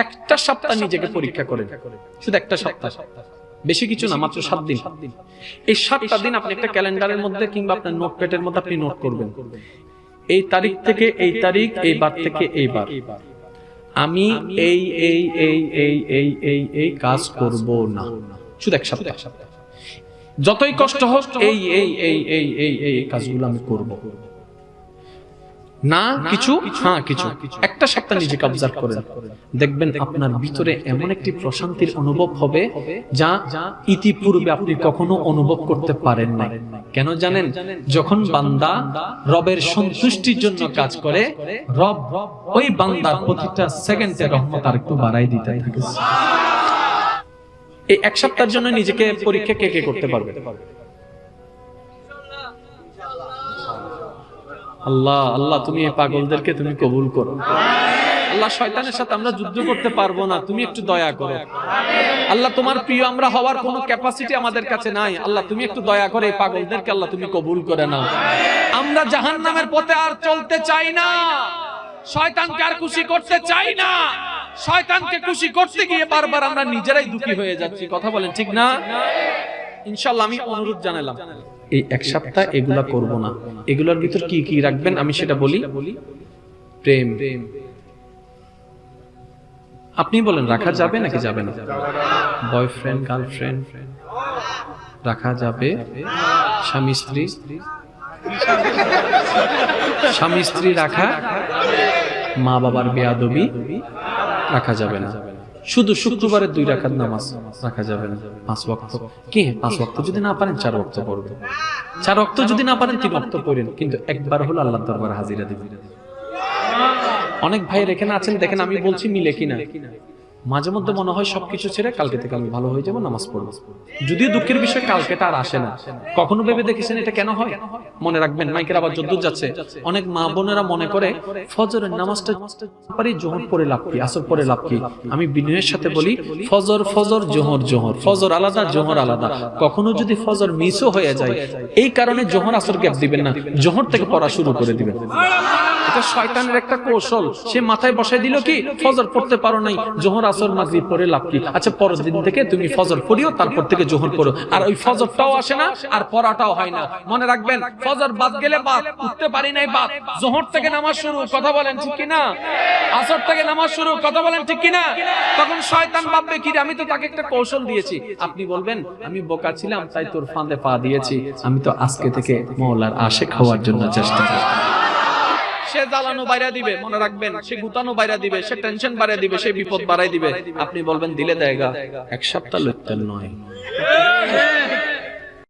একটা সপ্তাহ নিজেকে পরীক্ষা করেন শুধু একটা সপ্তাহ বেশি কিছু না মাত্র সাত দিন এই সাতটা দিন আপনি একটা ক্যালেন্ডারের মধ্যে কিংবা আপনার নোটপ্যাডের মধ্যে আপনি নোট করবেন এই তারিখ থেকে এই তারিখ এই বার থেকে এই বার আমি এই এই এই এই এই এই এই কাজ করব না শুধু এক সপ্তাহ যতই কষ্ট হোক এই এই এই এই এই এই কাজগুলো আমি করব না, কিছু? হ্যাঁ কিছু। একটা নিজেকে অবজার্ভ করেন। দেখবেন আপনার ভিতরে এমন একটি প্রশান্তির অনুভব হবে যা ইতিপূর্বে আপনি কখনো অনুভব করতে পারেন না কেন জানেন? যখন বান্দা রবের সন্তুষ্টির জন্য কাজ করে, রব ওই বান্দার প্রতিটা সেকেন্ডে রহমত আর একটু বাড়াই দিতে এই এক সপ্তাহের জন্য নিজেকে পরীক্ষা কে কে করতে পারবে? আল্লাহ আল্লাহ, তুমি এই পাগলদেরকে তুমি কবুল করো। আল্লাহ, শয়তানের সাথে আমরা যুদ্ধ করতে পারব না, তুমি একটু দয়া করো। আল্লাহ, তোমার প্রিয় আমরা হওয়ার কোনো ক্যাপাসিটি আমাদের কাছে নাই। আল্লাহ, তুমি একটু দয়া করে এই পাগলদেরকে আল্লাহ তুমি কবুল করে নাও। আমরা জাহান্নামের পথে আর চলতে চাই না। শয়তানকে আর খুশি করতে চাই না। শয়তানকে খুশি করতে গিয়ে বারবার আমরা নিজেরাই দুঃখী হয়ে যাচ্ছি। কথা বলেন ঠিক না? ইনশাল্লাহ আমি অনুরোধ জানালাম। এই এক সপ্তাহ এগুলা করব না। এগুলোর ভিতর কি কি রাখবেন আমি সেটা বলি? প্রেম। আপনি বলেন, রাখা যাবে নাকি যাবে না? Boyfriend, girlfriend? রাখা যাবে। স্বামী, স্ত্রী? স্বামী, স্ত্রী রাখা? মা বাবার বেয়াদবি? রাখা যাবে না। শুধু শুক্রবারের দুই রাখার নামাজ রাখা যাবে না, পাঁচ ওয়াক্ত। কি? পাঁচ ওয়াক্ত যদি না পারেন, চার ওয়াক্ত পড়বে চার ওয়াক্ত যদি না পারেন, তিন ওয়াক্ত পড়েন। কিন্তু একবার হলো আল্লাহ দরবার হাজিরা দিবেন। অনেক ভাইয়ের এখানে আছেন, দেখেন আমি বলছি মিলে কিনা। মাঝে মধ্যে মনে হয় সবকিছু ছেড়ে কালকে থেকে আমি ভালো হয়ে যাব, নামাজ পড়ব। যদিও দুঃখের বিষয় কালকেটা আর আসে না। কখনো ভেবে দেখেছেন এটা কেন হয়? মনে রাখবেন, মাইকের আবার যদ্দূর যাচ্ছে। অনেক মা বোনেরা মনে করে, ফজরের নামাজটা জোহর পরে লাভ কি, আসর পরে লাভ কি? আমি বিনয়ের সাথে বলি, ফজর ফজর, জোহর জোহর, ফজর আলাদা, জোহর আলাদা। কখনো যদি ফজর মিসও হয়ে যায়, এই কারণে জোহর, আসর গ্যাপ দিবেন না, জোহর থেকে পড়া শুরু করে দিবেন। এটা শয়তানের একটা কৌশল। সে মাথায় বসাই দিল কি, ফজর পড়তে পারো নাই, জোহর আসর মাগরিব পড়ে লাভ কি? আচ্ছা পরের দিন থেকে তুমি ফজর পড়িও, তারপর থেকে জোহর পড়ো আর ওই ফজরটাও আসে না, আর পড়াটাও হয় না। মনে রাখবেন, ফজর বাদ গেলে বাদ, উঠতে পারি নাই বাদ। জোহর থেকে নামাজ শুরু, কথা বলেন ঠিক কি না আসর থেকে নামাজ শুরু, কথা বলেন ঠিক কি না তখন শয়তান ভাববে কি আমি তো তাকে একটা কৌশল দিয়েছি। আপনি বলবেন, আমি বোকা ছিলাম, তাই তোর ফাঁদে পা দিয়েছি। আমি তো আজকে থেকে মৌলার আশেক হওয়ার জন্য চেষ্টা করছি। সে জ্বালানো বাইরা দিবে, মনে রাখবেন, সে গুতানো বাইরা দিবে, সে টেনশন বাড়াই দিবে, সে বিপদ বাড়াই দিবে। আপনি বলবেন, দিলে দেয়গা এক সপ্তাহ লোকটা নয়।